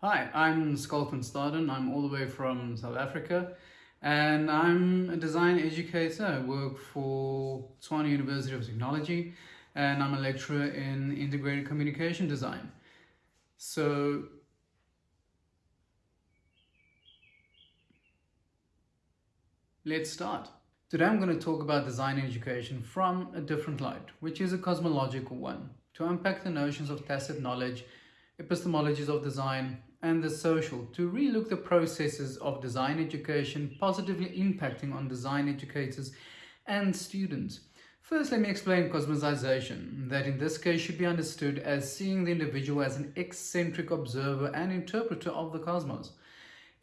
Hi, I'm van Staden. I'm all the way from South Africa and I'm a design educator. I work for Tshwane University of Technology and I'm a lecturer in integrated communication design. So let's start. Today I'm going to talk about design education from a different light, which is a cosmological one, to unpack the notions of tacit knowledge, epistemologies of design, and the social to relook the processes of design education positively impacting on design educators and students. First, let me explain cosmosization, that in this case should be understood as seeing the individual as an eccentric observer and interpreter of the cosmos.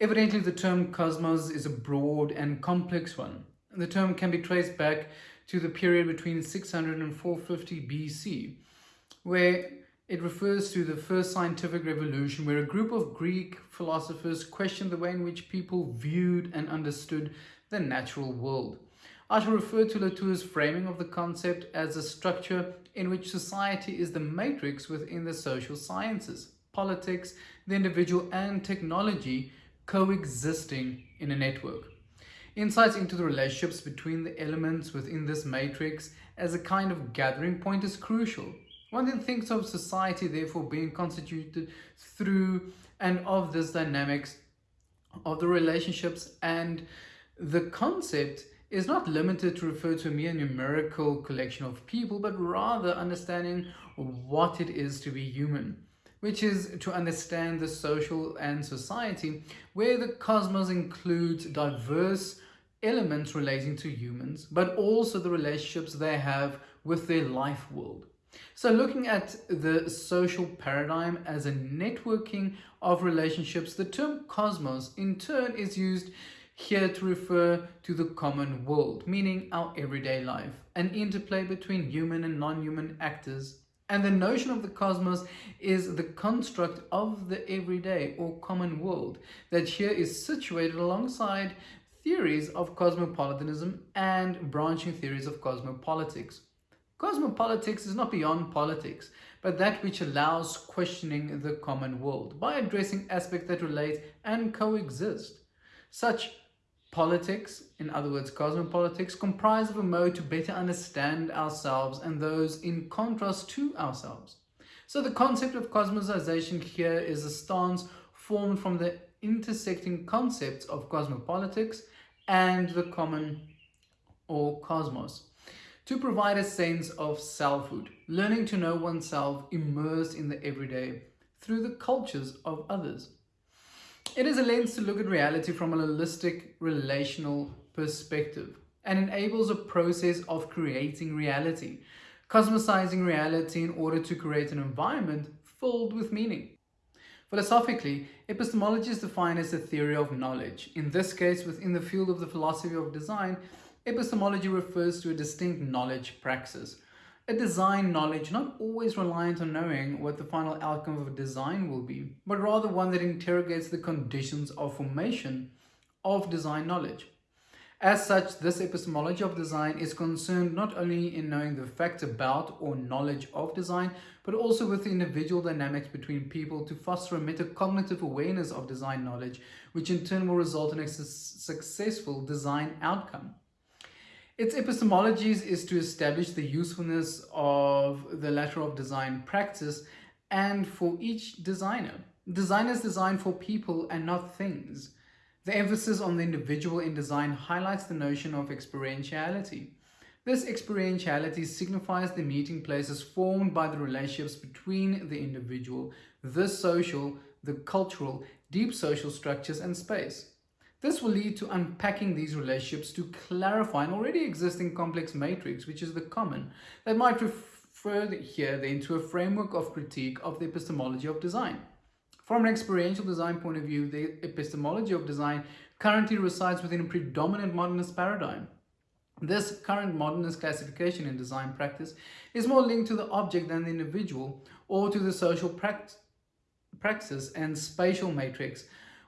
Evidently, the term cosmos is a broad and complex one. The term can be traced back to the period between 600 and 450 BC, where it refers to the first scientific revolution where a group of Greek philosophers questioned the way in which people viewed and understood the natural world. I shall refer to Latour's framing of the concept as a structure in which society is the matrix within the social sciences, politics, the individual and technology coexisting in a network. Insights into the relationships between the elements within this matrix as a kind of gathering point is crucial one then thinks of society therefore being constituted through and of this dynamics of the relationships and the concept is not limited to refer to a mere numerical collection of people, but rather understanding what it is to be human, which is to understand the social and society, where the cosmos includes diverse elements relating to humans, but also the relationships they have with their life world. So looking at the social paradigm as a networking of relationships, the term cosmos in turn is used here to refer to the common world, meaning our everyday life, an interplay between human and non-human actors. And the notion of the cosmos is the construct of the everyday or common world that here is situated alongside theories of cosmopolitanism and branching theories of cosmopolitics. Cosmopolitics is not beyond politics, but that which allows questioning the common world by addressing aspects that relate and coexist. Such politics, in other words cosmopolitics, comprise of a mode to better understand ourselves and those in contrast to ourselves. So the concept of cosmosization here is a stance formed from the intersecting concepts of cosmopolitics and the common or cosmos to provide a sense of selfhood, learning to know oneself immersed in the everyday through the cultures of others. It is a lens to look at reality from a holistic relational perspective and enables a process of creating reality, cosmosizing reality in order to create an environment filled with meaning. Philosophically, epistemology is defined as a theory of knowledge, in this case within the field of the philosophy of design, Epistemology refers to a distinct knowledge praxis, a design knowledge not always reliant on knowing what the final outcome of a design will be, but rather one that interrogates the conditions of formation of design knowledge. As such, this epistemology of design is concerned not only in knowing the facts about or knowledge of design, but also with the individual dynamics between people to foster a metacognitive awareness of design knowledge, which in turn will result in a su successful design outcome. Its epistemologies is to establish the usefulness of the letter of design practice and for each designer. Designers design for people and not things. The emphasis on the individual in design highlights the notion of experientiality. This experientiality signifies the meeting places formed by the relationships between the individual, the social, the cultural, deep social structures and space. This will lead to unpacking these relationships to clarify an already existing complex matrix, which is the common, that might refer here then to a framework of critique of the epistemology of design. From an experiential design point of view, the epistemology of design currently resides within a predominant modernist paradigm. This current modernist classification in design practice is more linked to the object than the individual or to the social praxis and spatial matrix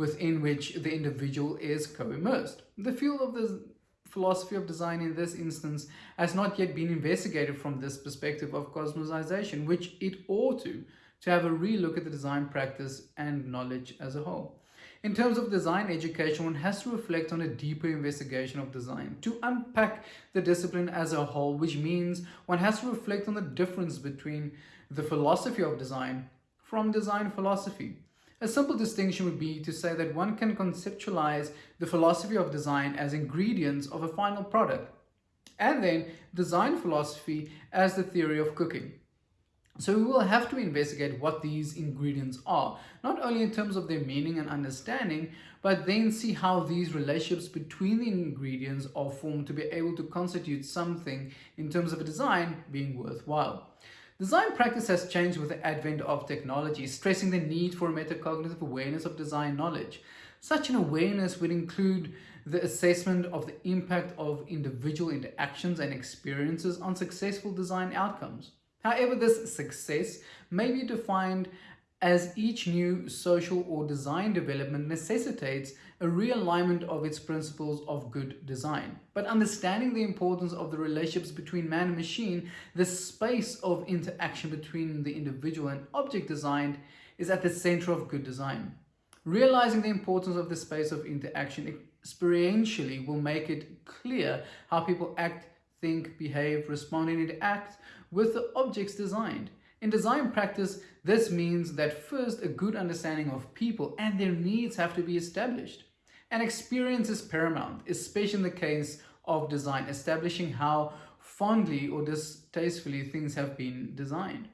within which the individual is co-immersed. The field of the philosophy of design in this instance has not yet been investigated from this perspective of cosmosization, which it ought to, to have a relook at the design practice and knowledge as a whole. In terms of design education, one has to reflect on a deeper investigation of design to unpack the discipline as a whole, which means one has to reflect on the difference between the philosophy of design from design philosophy. A simple distinction would be to say that one can conceptualize the philosophy of design as ingredients of a final product, and then design philosophy as the theory of cooking. So we will have to investigate what these ingredients are, not only in terms of their meaning and understanding, but then see how these relationships between the ingredients are formed to be able to constitute something in terms of a design being worthwhile. Design practice has changed with the advent of technology, stressing the need for a metacognitive awareness of design knowledge. Such an awareness would include the assessment of the impact of individual interactions and experiences on successful design outcomes. However, this success may be defined as each new social or design development necessitates a realignment of its principles of good design. But understanding the importance of the relationships between man and machine, the space of interaction between the individual and object designed is at the center of good design. Realizing the importance of the space of interaction experientially will make it clear how people act, think, behave, respond, and interact with the objects designed. In design practice, this means that first a good understanding of people and their needs have to be established. And experience is paramount, especially in the case of design, establishing how fondly or distastefully things have been designed.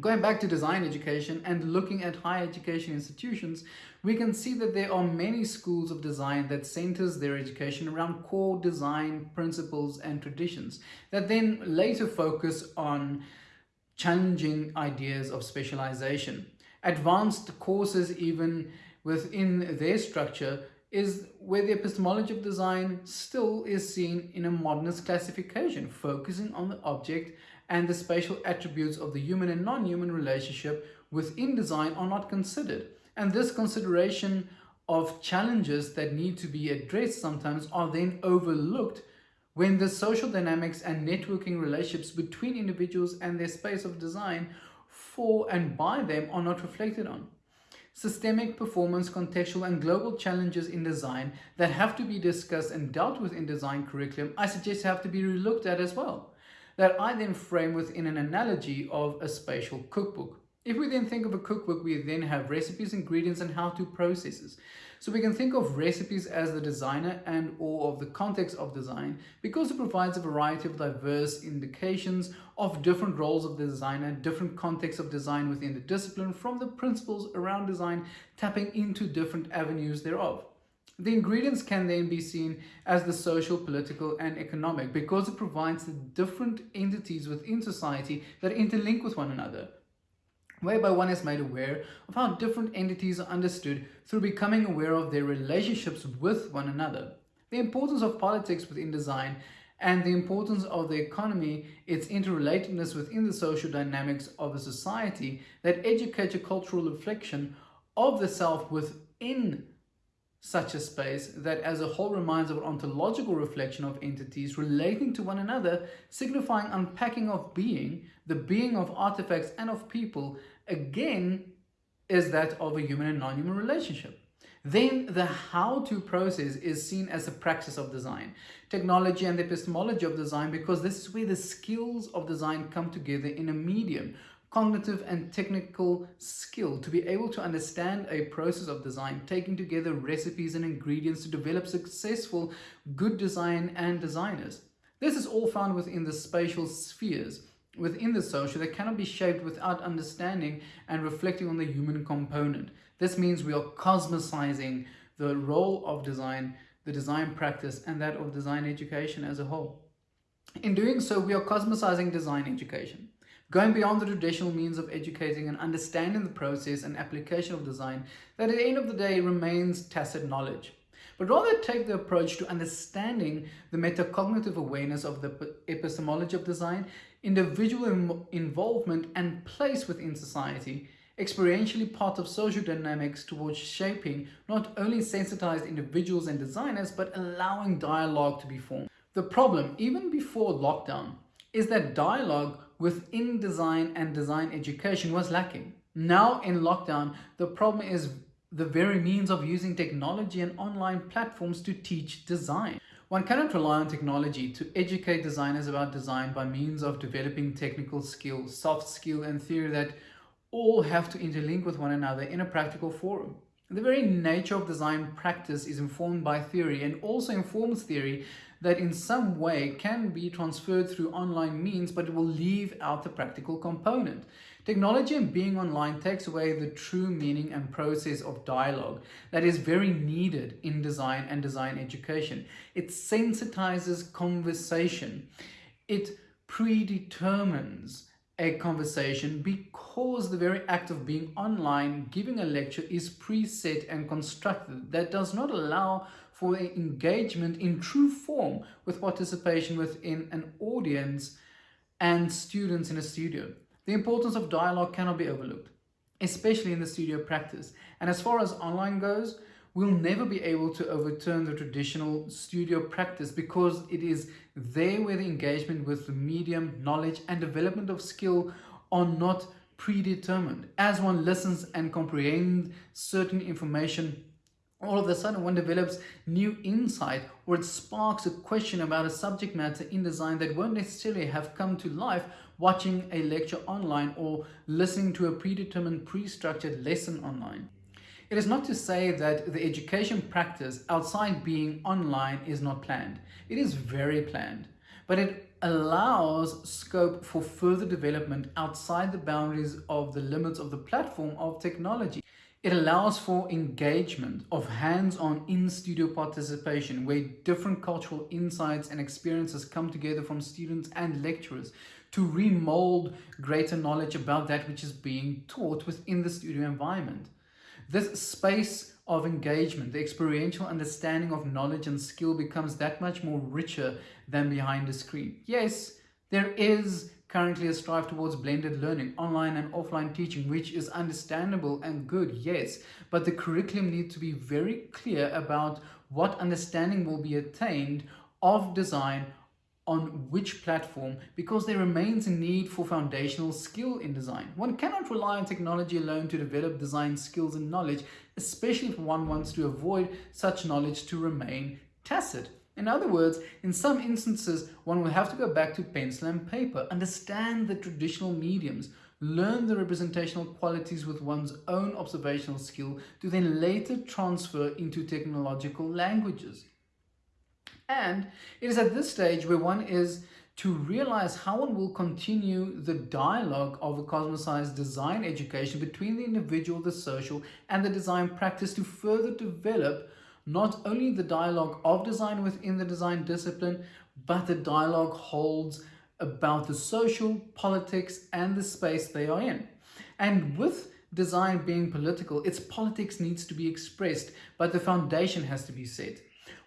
Going back to design education and looking at higher education institutions, we can see that there are many schools of design that centers their education around core design principles and traditions that then later focus on challenging ideas of specialization. Advanced courses even within their structure is where the epistemology of design still is seen in a modernist classification, focusing on the object and the spatial attributes of the human and non-human relationship within design are not considered. And this consideration of challenges that need to be addressed sometimes are then overlooked when the social dynamics and networking relationships between individuals and their space of design for and by them are not reflected on. Systemic, performance, contextual and global challenges in design that have to be discussed and dealt with in design curriculum, I suggest have to be relooked at as well that I then frame within an analogy of a spatial cookbook. If we then think of a cookbook, we then have recipes, ingredients, and how-to processes. So we can think of recipes as the designer and or of the context of design because it provides a variety of diverse indications of different roles of the designer, different contexts of design within the discipline from the principles around design, tapping into different avenues thereof. The ingredients can then be seen as the social, political and economic because it provides the different entities within society that interlink with one another whereby one is made aware of how different entities are understood through becoming aware of their relationships with one another. The importance of politics within design and the importance of the economy, its interrelatedness within the social dynamics of a society that educates a cultural reflection of the self within such a space that as a whole reminds of an ontological reflection of entities relating to one another, signifying unpacking of being, the being of artifacts and of people, again, is that of a human and non-human relationship. Then the how-to process is seen as a praxis of design, technology and the epistemology of design, because this is where the skills of design come together in a medium cognitive and technical skill to be able to understand a process of design, taking together recipes and ingredients to develop successful good design and designers. This is all found within the spatial spheres within the social that cannot be shaped without understanding and reflecting on the human component. This means we are cosmicizing the role of design, the design practice, and that of design education as a whole. In doing so, we are cosmicizing design education going beyond the traditional means of educating and understanding the process and application of design that at the end of the day remains tacit knowledge, but rather take the approach to understanding the metacognitive awareness of the epistemology of design, individual Im involvement and place within society, experientially part of social dynamics towards shaping not only sensitized individuals and designers, but allowing dialogue to be formed. The problem, even before lockdown, is that dialogue within design and design education was lacking. Now in lockdown, the problem is the very means of using technology and online platforms to teach design. One cannot rely on technology to educate designers about design by means of developing technical skills, soft skill and theory that all have to interlink with one another in a practical forum. The very nature of design practice is informed by theory and also informs theory that in some way can be transferred through online means, but it will leave out the practical component. Technology and being online takes away the true meaning and process of dialogue that is very needed in design and design education. It sensitizes conversation. It predetermines a conversation because the very act of being online, giving a lecture is preset and constructed that does not allow for engagement in true form with participation within an audience and students in a studio. The importance of dialogue cannot be overlooked, especially in the studio practice. And as far as online goes, we'll never be able to overturn the traditional studio practice because it is there where the engagement with the medium, knowledge and development of skill are not predetermined. As one listens and comprehends certain information, all of a sudden one develops new insight or it sparks a question about a subject matter in design that won't necessarily have come to life watching a lecture online or listening to a predetermined pre-structured lesson online. It is not to say that the education practice outside being online is not planned. It is very planned, but it allows scope for further development outside the boundaries of the limits of the platform of technology. It allows for engagement of hands-on in-studio participation where different cultural insights and experiences come together from students and lecturers to remold greater knowledge about that which is being taught within the studio environment. This space of engagement, the experiential understanding of knowledge and skill becomes that much more richer than behind the screen. Yes, there is currently a strive towards blended learning, online and offline teaching, which is understandable and good, yes, but the curriculum needs to be very clear about what understanding will be attained of design on which platform because there remains a need for foundational skill in design. One cannot rely on technology alone to develop design skills and knowledge, especially if one wants to avoid such knowledge to remain tacit. In other words, in some instances, one will have to go back to pencil and paper, understand the traditional mediums, learn the representational qualities with one's own observational skill to then later transfer into technological languages. And it is at this stage where one is to realize how one will continue the dialogue of a cosmosized design education between the individual, the social, and the design practice to further develop not only the dialogue of design within the design discipline, but the dialogue holds about the social, politics, and the space they are in. And with design being political, its politics needs to be expressed, but the foundation has to be set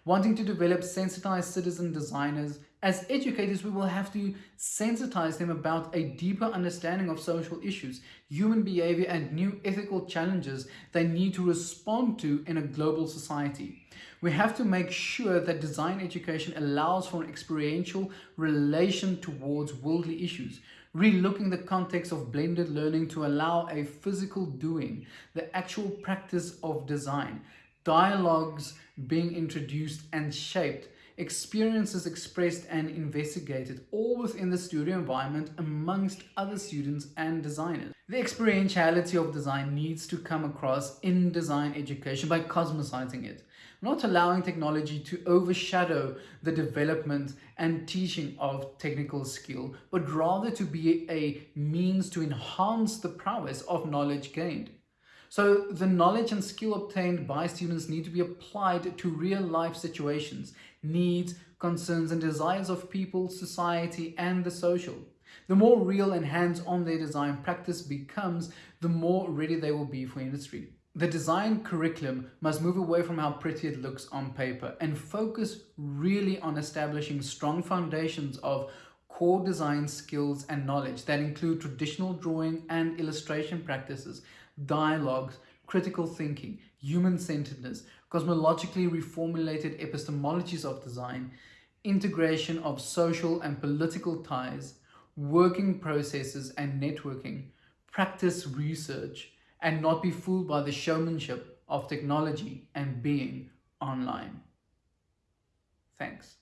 wanting to develop sensitized citizen designers, as educators, we will have to sensitize them about a deeper understanding of social issues, human behavior, and new ethical challenges they need to respond to in a global society. We have to make sure that design education allows for an experiential relation towards worldly issues, relooking the context of blended learning to allow a physical doing, the actual practice of design, dialogues being introduced and shaped, experiences expressed and investigated, all within the studio environment amongst other students and designers. The experientiality of design needs to come across in design education by cosmosizing it, not allowing technology to overshadow the development and teaching of technical skill, but rather to be a means to enhance the prowess of knowledge gained. So the knowledge and skill obtained by students need to be applied to real life situations, needs, concerns and desires of people, society and the social. The more real and hands-on their design practice becomes, the more ready they will be for industry. The design curriculum must move away from how pretty it looks on paper and focus really on establishing strong foundations of core design skills and knowledge that include traditional drawing and illustration practices dialogues, critical thinking, human-centeredness, cosmologically reformulated epistemologies of design, integration of social and political ties, working processes and networking, practice research, and not be fooled by the showmanship of technology and being online. Thanks.